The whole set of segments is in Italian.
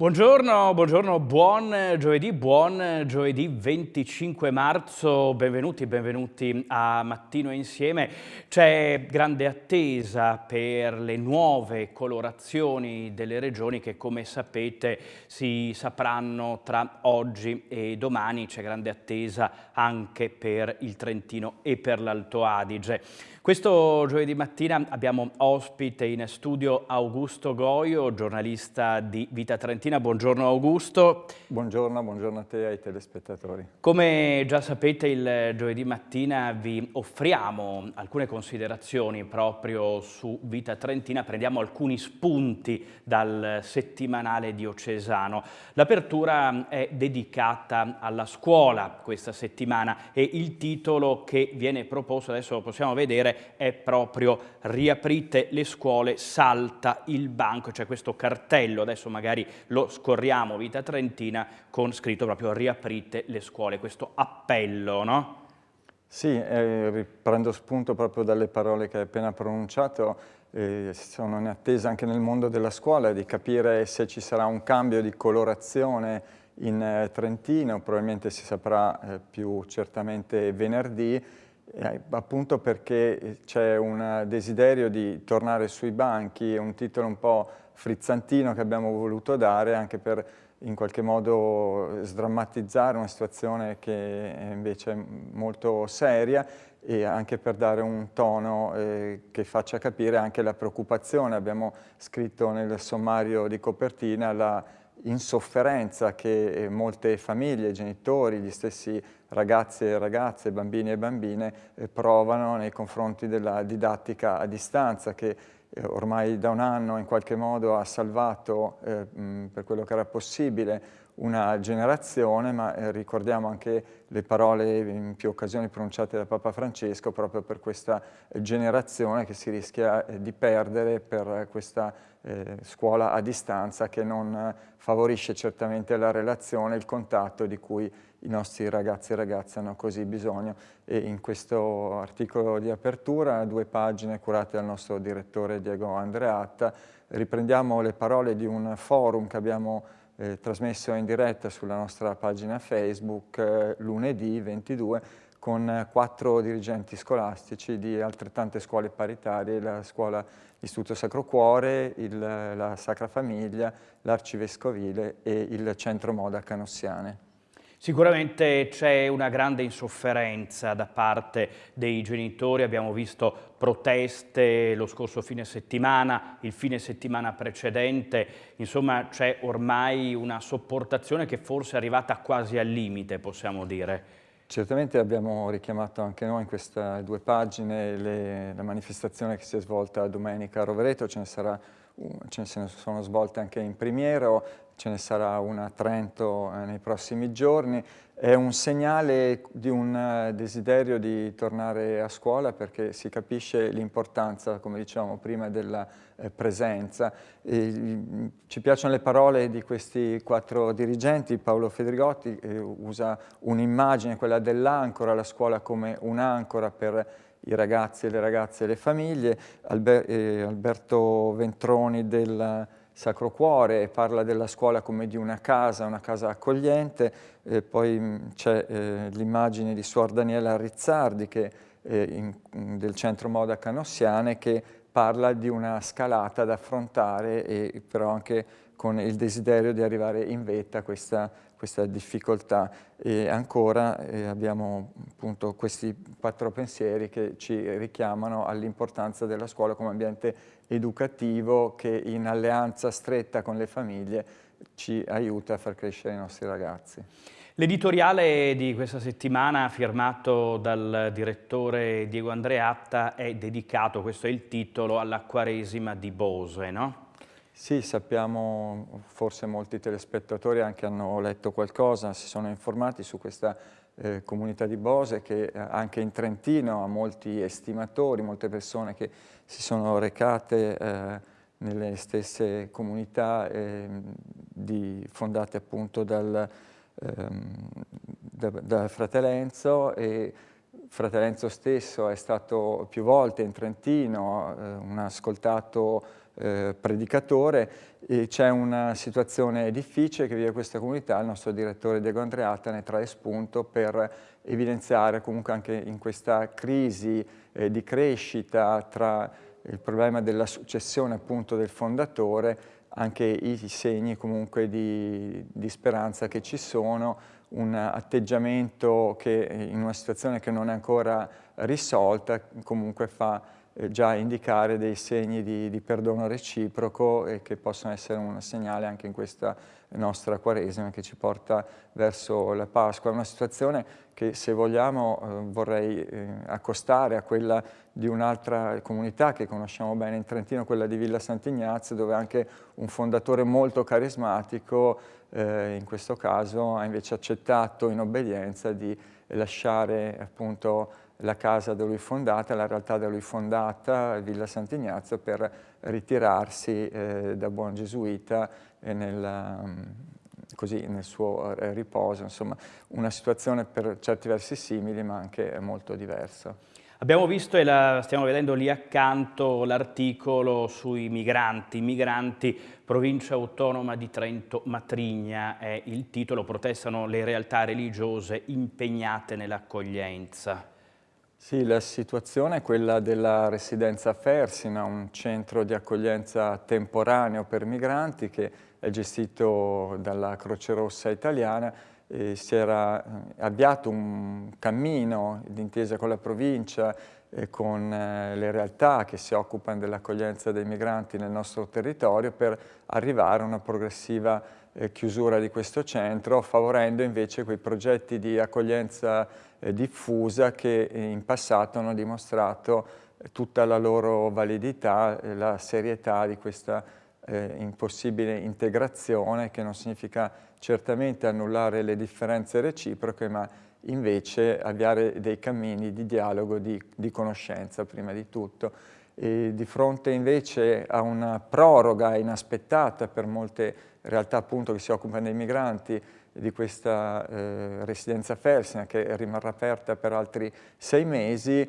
Buongiorno, buongiorno, buon giovedì, buon giovedì 25 marzo, benvenuti, benvenuti a Mattino Insieme. C'è grande attesa per le nuove colorazioni delle regioni che come sapete si sapranno tra oggi e domani, c'è grande attesa anche per il Trentino e per l'Alto Adige. Questo giovedì mattina abbiamo ospite in studio Augusto Goio, giornalista di Vita Trentina. Buongiorno Augusto. Buongiorno, buongiorno a te e ai telespettatori. Come già sapete il giovedì mattina vi offriamo alcune considerazioni proprio su Vita Trentina, prendiamo alcuni spunti dal settimanale diocesano. L'apertura è dedicata alla scuola questa settimana e il titolo che viene proposto, adesso lo possiamo vedere, è proprio riaprite le scuole, salta il banco, c'è questo cartello, adesso magari lo scorriamo Vita Trentina con scritto proprio riaprite le scuole, questo appello, no? Sì, eh, riprendo spunto proprio dalle parole che hai appena pronunciato, eh, sono in attesa anche nel mondo della scuola di capire se ci sarà un cambio di colorazione in eh, Trentino, probabilmente si saprà eh, più certamente venerdì, eh, appunto perché c'è un desiderio di tornare sui banchi, è un titolo un po' frizzantino che abbiamo voluto dare anche per in qualche modo sdrammatizzare una situazione che è invece molto seria e anche per dare un tono eh, che faccia capire anche la preoccupazione. Abbiamo scritto nel sommario di copertina la insofferenza che eh, molte famiglie, genitori, gli stessi ragazzi e ragazze, bambini e bambine eh, provano nei confronti della didattica a distanza che eh, ormai da un anno in qualche modo ha salvato eh, per quello che era possibile una generazione, ma eh, ricordiamo anche le parole in più occasioni pronunciate da Papa Francesco proprio per questa generazione che si rischia eh, di perdere per questa eh, scuola a distanza che non favorisce certamente la relazione, il contatto di cui i nostri ragazzi e ragazze hanno così bisogno. E in questo articolo di apertura, due pagine curate dal nostro direttore Diego Andreatta, riprendiamo le parole di un forum che abbiamo eh, trasmesso in diretta sulla nostra pagina Facebook eh, lunedì 22 con quattro dirigenti scolastici di altrettante scuole paritarie, la scuola Istituto Sacro Cuore, il, la Sacra Famiglia, l'Arcivescovile e il Centro Moda Canossiane. Sicuramente c'è una grande insofferenza da parte dei genitori, abbiamo visto proteste lo scorso fine settimana, il fine settimana precedente, insomma c'è ormai una sopportazione che forse è arrivata quasi al limite, possiamo dire. Certamente abbiamo richiamato anche noi in queste due pagine le, la manifestazione che si è svolta domenica a Rovereto, ce ne, sarà, ce ne sono svolte anche in Primiero, ce ne sarà una a Trento eh, nei prossimi giorni. È un segnale di un eh, desiderio di tornare a scuola perché si capisce l'importanza, come dicevamo prima, della eh, presenza. E, mm, ci piacciono le parole di questi quattro dirigenti. Paolo Fedrigotti usa un'immagine, quella dell'ancora, la scuola come un'ancora per i ragazzi e le ragazze e le famiglie. Alber eh, Alberto Ventroni del Sacro Cuore parla della scuola come di una casa, una casa accogliente, eh, poi c'è eh, l'immagine di Suor Daniela Rizzardi che, eh, in, del Centro Moda Canossiane che parla di una scalata da affrontare e però anche con il desiderio di arrivare in vetta a questa, questa difficoltà. E ancora eh, abbiamo appunto questi quattro pensieri che ci richiamano all'importanza della scuola come ambiente educativo che in alleanza stretta con le famiglie ci aiuta a far crescere i nostri ragazzi. L'editoriale di questa settimana firmato dal direttore Diego Andreatta è dedicato, questo è il titolo, alla Quaresima di Bose, no? Sì, sappiamo, forse molti telespettatori anche hanno letto qualcosa, si sono informati su questa eh, comunità di Bose che eh, anche in Trentino ha molti estimatori, molte persone che si sono recate eh, nelle stesse comunità eh, di, fondate appunto dal, ehm, da, da Fratelenzo e Fratelenzo stesso è stato più volte in Trentino, eh, un ascoltato eh, predicatore c'è una situazione difficile che vive questa comunità, il nostro direttore Diego Andreatta ne trae spunto per evidenziare comunque anche in questa crisi eh, di crescita tra il problema della successione appunto del fondatore, anche i segni comunque di, di speranza che ci sono, un atteggiamento che in una situazione che non è ancora risolta comunque fa eh, già indicare dei segni di, di, perdono reciproco e che possono essere un segnale anche in questa nostra Quaresima che ci porta verso la Pasqua. È una situazione che se vogliamo eh, vorrei eh, accostare a quella di un'altra comunità che conosciamo bene in Trentino, quella di Villa Sant'Ignazio, dove anche un fondatore molto carismatico eh, in questo caso ha invece accettato in obbedienza di lasciare appunto la casa da lui fondata, la realtà da lui fondata, Villa Sant'Ignazio, per ritirarsi eh, da buon gesuita nel, mm, così, nel suo eh, riposo. Insomma, una situazione per certi versi simili, ma anche molto diversa. Abbiamo visto e la stiamo vedendo lì accanto l'articolo sui migranti, migranti, provincia autonoma di Trento, Matrigna è il titolo, protestano le realtà religiose impegnate nell'accoglienza. Sì, la situazione è quella della residenza Fersina, un centro di accoglienza temporaneo per migranti che è gestito dalla Croce Rossa italiana e si era eh, avviato un cammino d'intesa con la provincia e con eh, le realtà che si occupano dell'accoglienza dei migranti nel nostro territorio per arrivare a una progressiva eh, chiusura di questo centro, favorendo invece quei progetti di accoglienza diffusa che in passato hanno dimostrato eh, tutta la loro validità la serietà di questa eh, impossibile integrazione che non significa certamente annullare le differenze reciproche ma invece avviare dei cammini di dialogo, di, di conoscenza prima di tutto. E di fronte invece a una proroga inaspettata per molte realtà appunto che si occupano dei migranti di questa eh, residenza Felsina che rimarrà aperta per altri sei mesi,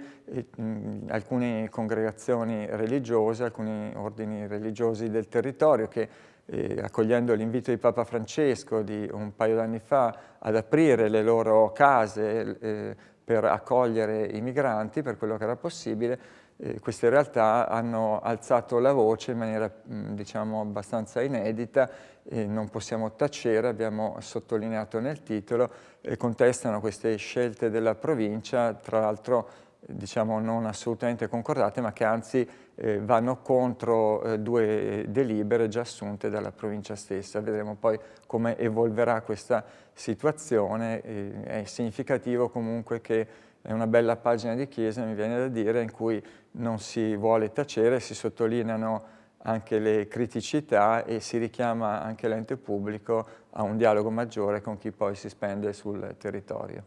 mh, alcune congregazioni religiose, alcuni ordini religiosi del territorio che eh, accogliendo l'invito di Papa Francesco di un paio d'anni fa ad aprire le loro case eh, per accogliere i migranti per quello che era possibile, eh, queste realtà hanno alzato la voce in maniera mh, diciamo abbastanza inedita e non possiamo tacere, abbiamo sottolineato nel titolo, e contestano queste scelte della provincia, tra l'altro diciamo non assolutamente concordate, ma che anzi eh, vanno contro eh, due delibere già assunte dalla provincia stessa. Vedremo poi come evolverà questa situazione, eh, è significativo comunque che è una bella pagina di Chiesa, mi viene da dire, in cui non si vuole tacere, si sottolineano anche le criticità e si richiama anche l'ente pubblico a un dialogo maggiore con chi poi si spende sul territorio.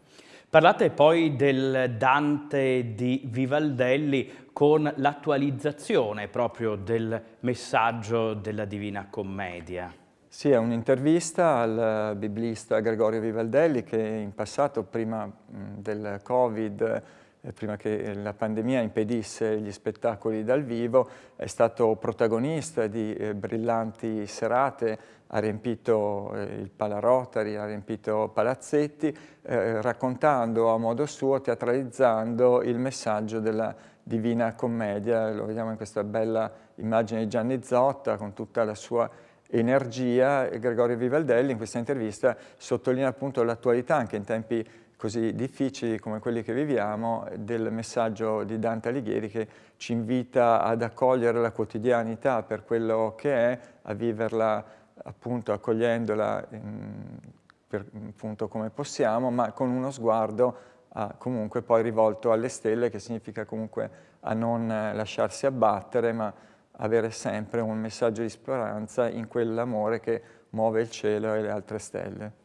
Parlate poi del Dante di Vivaldelli con l'attualizzazione proprio del messaggio della Divina Commedia. Sì, è un'intervista al biblista Gregorio Vivaldelli che in passato, prima del Covid, prima che la pandemia impedisse gli spettacoli dal vivo, è stato protagonista di eh, brillanti serate, ha riempito eh, il Palarotari, ha riempito palazzetti, eh, raccontando a modo suo, teatralizzando il messaggio della Divina Commedia, lo vediamo in questa bella immagine di Gianni Zotta con tutta la sua energia. Gregorio Vivaldelli in questa intervista sottolinea appunto l'attualità anche in tempi così difficili come quelli che viviamo del messaggio di Dante Alighieri che ci invita ad accogliere la quotidianità per quello che è, a viverla appunto accogliendola in, per, appunto come possiamo, ma con uno sguardo a, comunque poi rivolto alle stelle, che significa comunque a non lasciarsi abbattere, ma avere sempre un messaggio di speranza in quell'amore che muove il cielo e le altre stelle.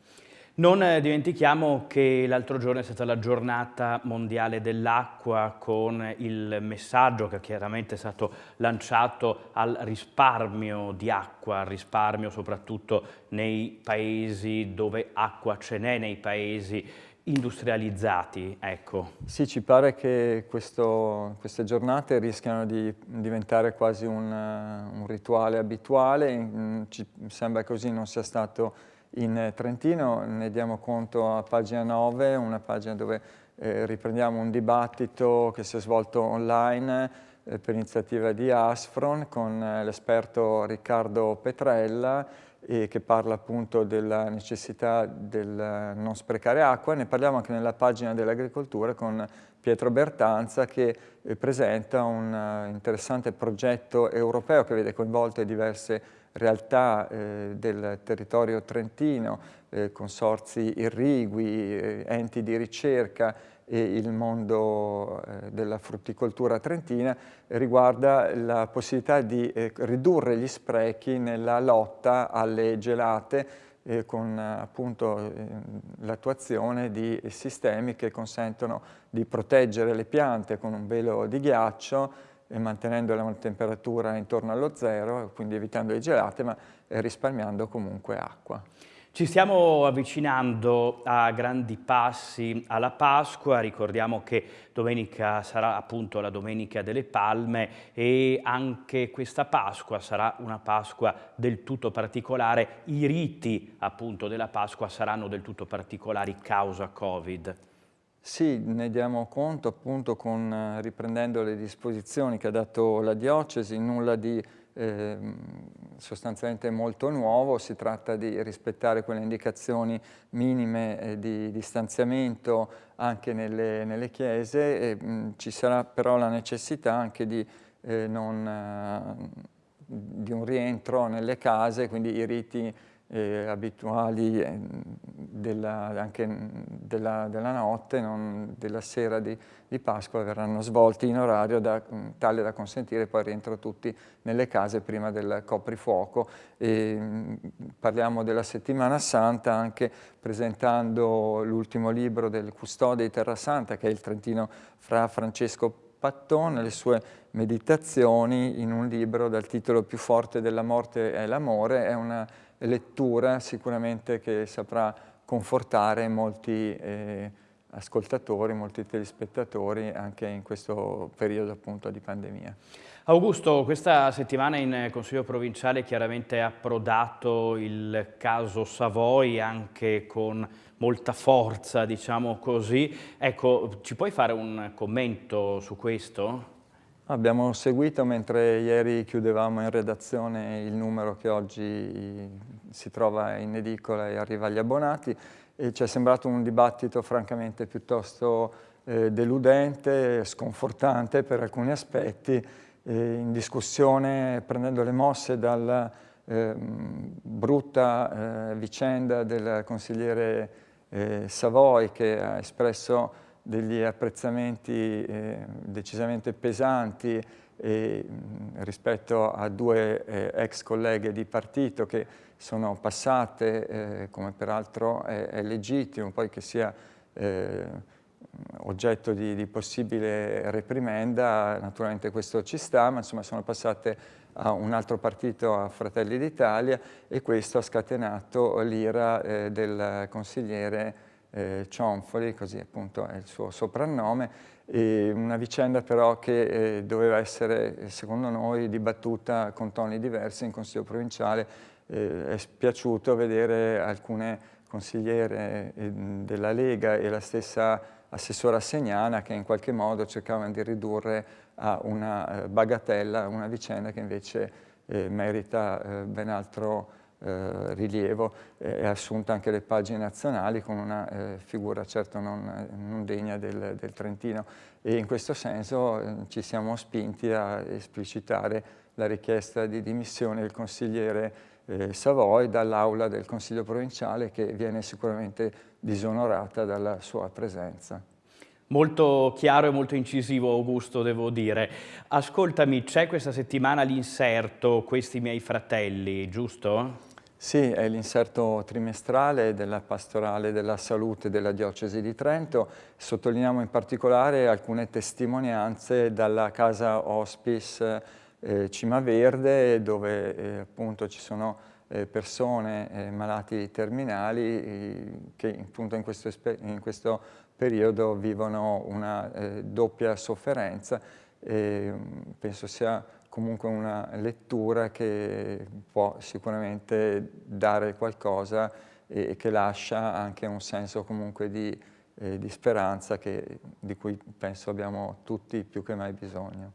Non dimentichiamo che l'altro giorno è stata la giornata mondiale dell'acqua con il messaggio che chiaramente è stato lanciato al risparmio di acqua, al risparmio soprattutto nei paesi dove acqua ce n'è, nei paesi industrializzati, ecco. Sì, ci pare che questo, queste giornate rischiano di diventare quasi un, un rituale abituale, ci sembra così non sia stato in Trentino, ne diamo conto a pagina 9, una pagina dove eh, riprendiamo un dibattito che si è svolto online eh, per iniziativa di Asfron con eh, l'esperto Riccardo Petrella e che parla appunto della necessità del non sprecare acqua. Ne parliamo anche nella pagina dell'agricoltura con Pietro Bertanza che eh, presenta un interessante progetto europeo che vede coinvolte diverse realtà eh, del territorio trentino, eh, consorzi irrigui, eh, enti di ricerca e il mondo eh, della frutticoltura trentina riguarda la possibilità di eh, ridurre gli sprechi nella lotta alle gelate eh, con appunto l'attuazione di sistemi che consentono di proteggere le piante con un velo di ghiaccio e mantenendo la temperatura intorno allo zero, quindi evitando le gelate, ma risparmiando comunque acqua. Ci stiamo avvicinando a grandi passi alla Pasqua, ricordiamo che domenica sarà appunto la Domenica delle Palme e anche questa Pasqua sarà una Pasqua del tutto particolare, i riti appunto della Pasqua saranno del tutto particolari causa Covid. Sì, ne diamo conto appunto con, riprendendo le disposizioni che ha dato la diocesi, nulla di eh, sostanzialmente molto nuovo, si tratta di rispettare quelle indicazioni minime eh, di distanziamento anche nelle, nelle chiese, e, mh, ci sarà però la necessità anche di, eh, non, eh, di un rientro nelle case, quindi i riti eh, abituali eh, della, anche della, della notte, non, della sera di, di, Pasqua verranno svolti in orario da, tale da consentire poi rientro tutti nelle case prima del coprifuoco. E, parliamo della settimana santa anche presentando l'ultimo libro del custode di Terra Santa che è il Trentino fra Francesco Pattone, le sue meditazioni in un libro dal titolo Più forte della morte è l'amore, è una lettura sicuramente che saprà confortare molti eh, ascoltatori, molti telespettatori anche in questo periodo appunto di pandemia. Augusto, questa settimana in Consiglio provinciale chiaramente è approdato il caso Savoy anche con molta forza, diciamo così. Ecco, ci puoi fare un commento su questo? Abbiamo seguito mentre ieri chiudevamo in redazione il numero che oggi si trova in edicola e arriva agli abbonati e ci è sembrato un dibattito francamente piuttosto eh, deludente, sconfortante per alcuni aspetti, eh, in discussione prendendo le mosse dalla eh, brutta vicenda del consigliere Savoy che ha espresso degli apprezzamenti eh, decisamente pesanti eh, rispetto a due eh, ex colleghe di partito che sono passate, eh, come peraltro è, è, legittimo, poi che sia eh, oggetto di, di, possibile reprimenda, naturalmente questo ci sta, ma insomma sono passate a un altro partito, a Fratelli d'Italia, e questo ha scatenato l'ira eh, del consigliere eh, Cionfoli, così appunto è il suo soprannome, una vicenda però che eh, doveva essere, secondo noi, dibattuta con toni diversi in Consiglio provinciale. Eh, è spiaciuto vedere alcune consigliere eh, della Lega e la stessa assessora Segnana che in qualche modo cercavano di ridurre a una eh, bagatella una vicenda che invece eh, merita ben altro eh, rilievo è assunta anche le pagine nazionali con una eh, figura certo non, non degna del, del, Trentino e in questo senso eh, ci siamo spinti a esplicitare la richiesta di dimissione del consigliere eh, Savoy dall'aula del Consiglio provinciale che viene sicuramente disonorata dalla sua presenza. Molto chiaro e molto incisivo Augusto, devo dire. Ascoltami, c'è questa settimana l'inserto Questi miei fratelli, giusto? Sì, è l'inserto trimestrale della pastorale della salute della diocesi di Trento. Sottolineiamo in particolare alcune testimonianze dalla casa hospice eh, Cima Verde dove eh, appunto ci sono eh, persone eh, malati terminali eh, che appunto in questo, in questo, periodo vivono una eh, doppia sofferenza e mm, penso sia comunque una lettura che può sicuramente dare qualcosa e che lascia anche un senso comunque di, eh, di speranza che, di cui penso abbiamo tutti più che mai bisogno.